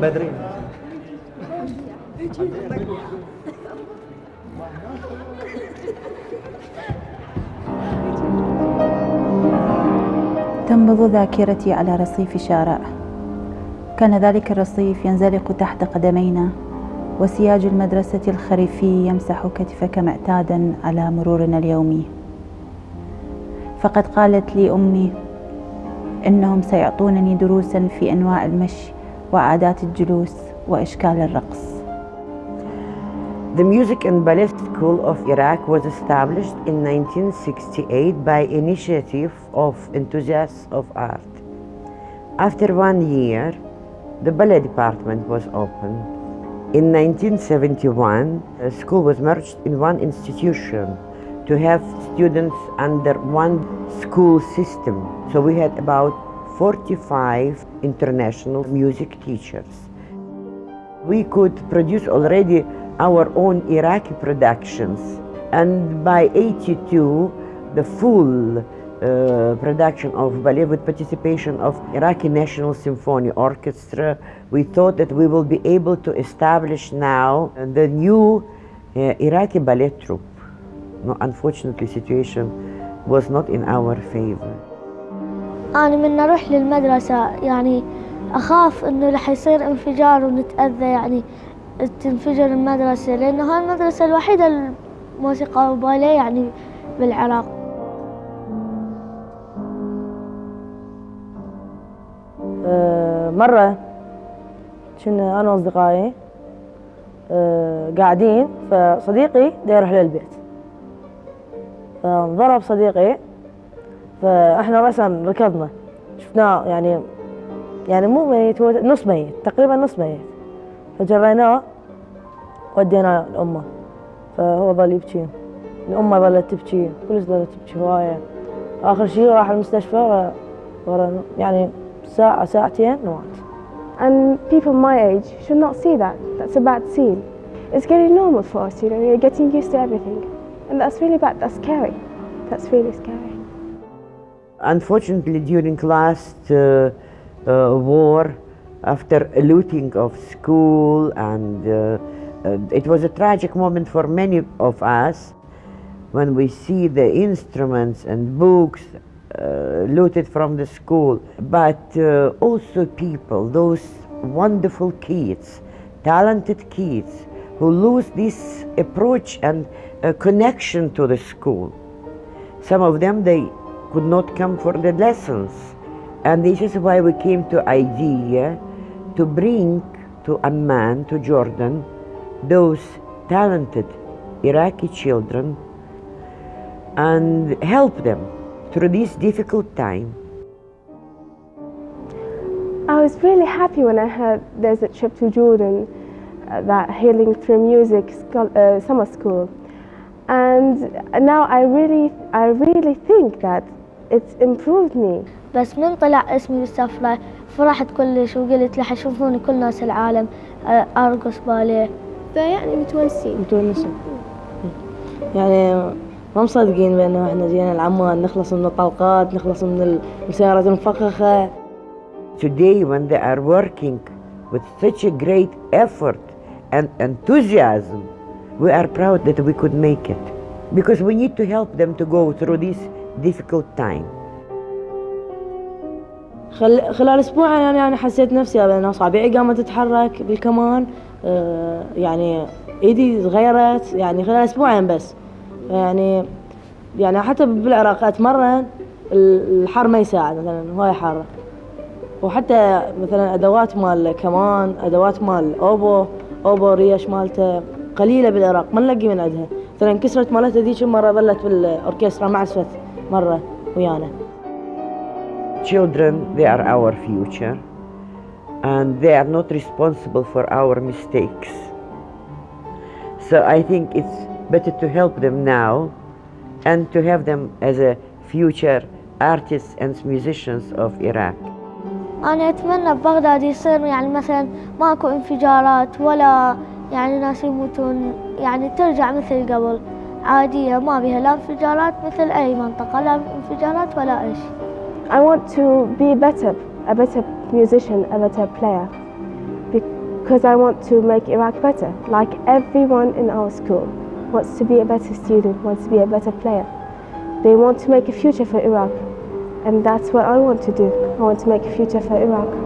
بدري تنبض ذاكرتي على رصيف شارع. كان ذلك الرصيف ينزلق تحت قدمينا وسياج المدرسة الخريفي يمسح كتفك معتادا على مرورنا اليومي. فقد قالت لي أمي إنهم سيعطونني دروسا في أنواع المشي وعادات الجلوس وإشكال الرقص The Music and Ballet School of Iraq was established in 1968 by initiative of enthusiasts of art. After one year, the ballet department was opened. In 1971, the school was merged in one institution to have students under one school system. So we had about 45 international music teachers. We could produce already our own Iraqi productions. And by 82, the full uh, production of ballet with participation of Iraqi National Symphony Orchestra, we thought that we will be able to establish now the new uh, Iraqi ballet troupe. No, unfortunately, situation was not in our favor. أنا من أروح للمدرسة يعني أخاف إنه رح يصير انفجار ونتأذى يعني تنفجر المدرسة لأنه هاي المدرسة الوحيدة الموسيقى وباليه يعني بالعراق آه، مرة كنا أنا وأصدقائي آه، قاعدين فصديقي دا يروح للبيت فانضرب صديقي فاحنا رأسا ركضنا شفناه يعني يعني مو ميت هو نص ميت تقريبا نص ميت فجريناه وديناه لأمه فهو ظل يبكي الأمة ظلت تبكي كلش ظلت تبكي هواية آخر شي راح المستشفى ورا يعني ساعة ساعتين ومات And people my age should not see that. That's a bad scene. It's getting normal for us, you know, you're getting used to everything. And that's really bad, that's scary. That's really scary. Unfortunately, during last uh, uh, war, after looting of school, and uh, uh, it was a tragic moment for many of us when we see the instruments and books uh, looted from the school, but uh, also people, those wonderful kids, talented kids who lose this approach and uh, connection to the school. Some of them, they could not come for the lessons. And this is why we came to idea to bring to Amman, to Jordan, those talented Iraqi children and help them through this difficult time. I was really happy when I heard there's a trip to Jordan, uh, that Healing Through Music uh, summer school. And now I really, I really think that it's improved me. بس من طلع اسمي بالسفرة فرحت كلش وقلت لح يشوفوني كل ناس العالم آه، أرقص باليه فيعني متونسين. متونسين. يعني ما مصدقين بأنه إحنا جينا العمان نخلص من الطلقات نخلص من السيارات المفخخة. Today, when they are working with such a great effort and enthusiasm, we are proud that we could make it. Because we need to help them to go through this difficult time. خل... خلال أسبوع يعني أنا حسيت نفسي بان اصابعي قامت تتحرك بالكمان آه يعني إيدي صغيرت يعني خلال أسبوعين بس يعني يعني حتى بالعراق أتمرن ال- الحر ما يساعد مثلا هواي حر وحتى مثلا أدوات مال كمان أدوات مال أوبو أوبو ريش مالته قليله بالعراق ما نلاقي من عندها مثلا انكسرت مالتها ذيك مره ظلت بالاوركسترا ما عزفت مره ويانا Children, they are our future, and they are not responsible for our mistakes. So I think it's better to help them now and to have them as a future artists and musicians of Iraq. أنا أتمنى ببغداد يصير يعني مثلا ماكو انفجارات ولا يعني ناس يموتون يعني ترجع مثل قبل عادية ما بيها لا انفجارات مثل أي منطقة لا انفجارات ولا شيء I want to be better, a better musician, a better player, because I want to make Iraq better. Like everyone in our school wants to be a better student, wants to be a better player. They want to make a future for Iraq, and that's what I want to do. I want to make a future for Iraq.